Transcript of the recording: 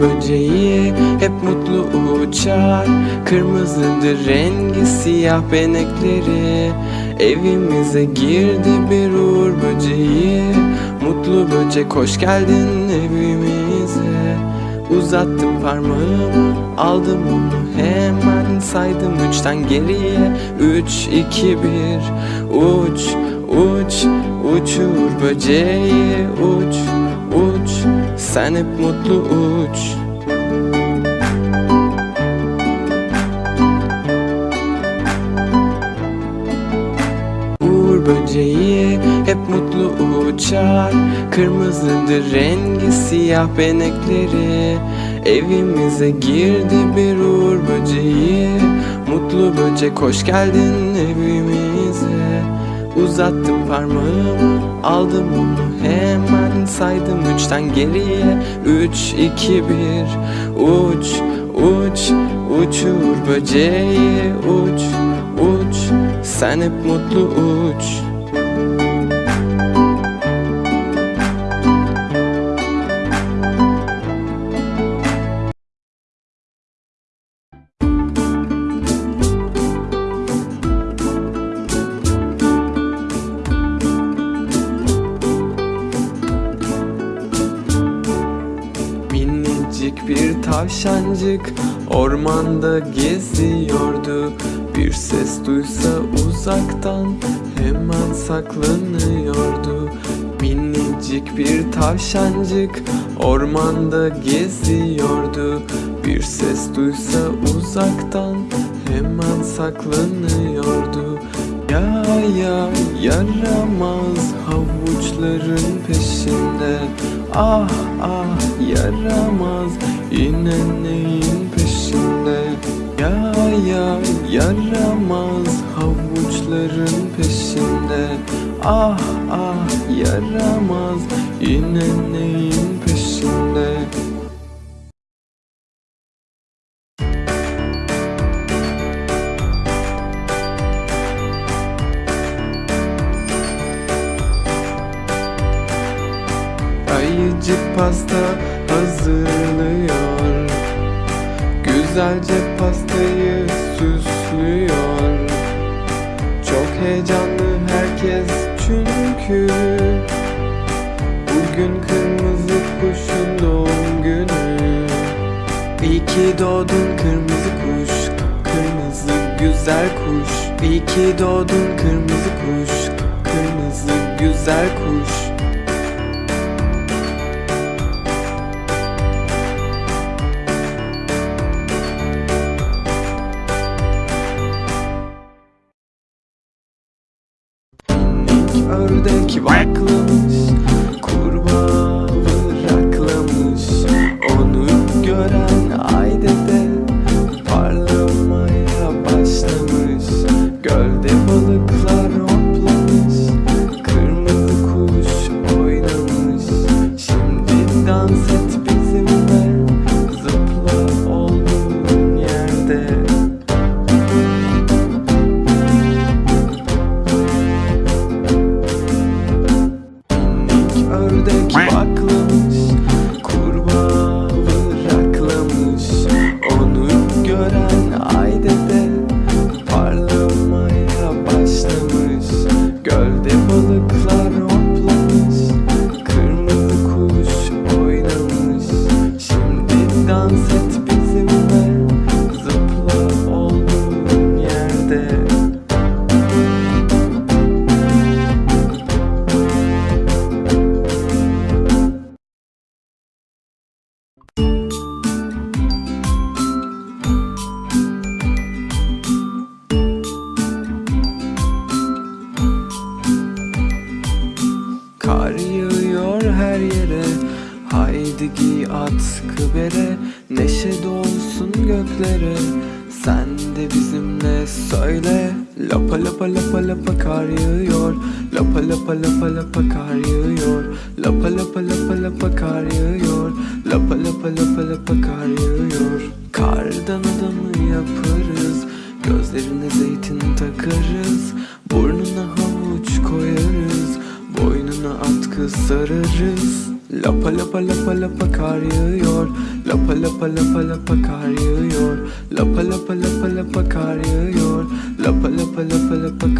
Böceği hep mutlu uçar. Kırmızıdır rengi siyah benekleri. Evimize girdi bir uğur böceği. Mutlu böcek hoş geldin evimize Uzattım parmağımı aldım onu hemen saydım üçten geriye. Üç, iki, bir uç, uç, uç uğur böceği. Uç, uç Sen hep mutlu uç. Uğur böceği hep mutlu uçar Kırmızıdır rengi siyah benekleri. Evimize girdi bir uğur böceği. Mutlu böcek hoş geldin evimize. Uzattım parmağımı aldım onu hemen. Saydım üçten geriye. Üç, iki, bir. Uç, uç, uç uğur böceği. Uç, uç. Sen hep mutlu uç tavşancık ormanda geziyordu. Bir ses duysa uzaktan hemen saklanıyordu. Minicik bir tavşancık ormanda geziyordu. Bir ses duysa uzaktan hemen saklanıyordu. Ya ya yaramaz havuçların peşinde. Ah ah yaramaz yine neyin peşinde? Ya ya yaramaz havuçların peşinde. Ah ah yaramaz yine neyin peşinde Ayıcık pasta hazırlıyor. Güzelce pastayı süslüyor. Çok heyecanlı herkes çünkü Bugün kırmızı kuşun doğum günü. İyi ki doğdun kırmızı kuş Kırmızı güzel kuş. İyi ki doğdun kırmızı kuş Kırmızı güzel kuş ördek vaklamış Minik ördek baklamış Kar yağıyor her yere. Haydi giy at sıkı bere Neşe dolsun göklere. Sen de bizimle söyle. Lapa lapa lapa lapa kar yağıyor. Lapa lapa lapa lapa kar yağıyor. Lapa lapa lapa lapa kar yağıyor. Lapa lapa lapa lapa kar yağıyor. Kardan adamı yaparız. Gözlerine zeytin takarız. Burnuna koyarız Atkı sararız. Lapa lapa lapa lapa kar yağıyor. Lapa lapa lapa lapa kar yağıyor. Lapa lapa lapa lapa kar yağıyor. Lapa lapa lapa lapa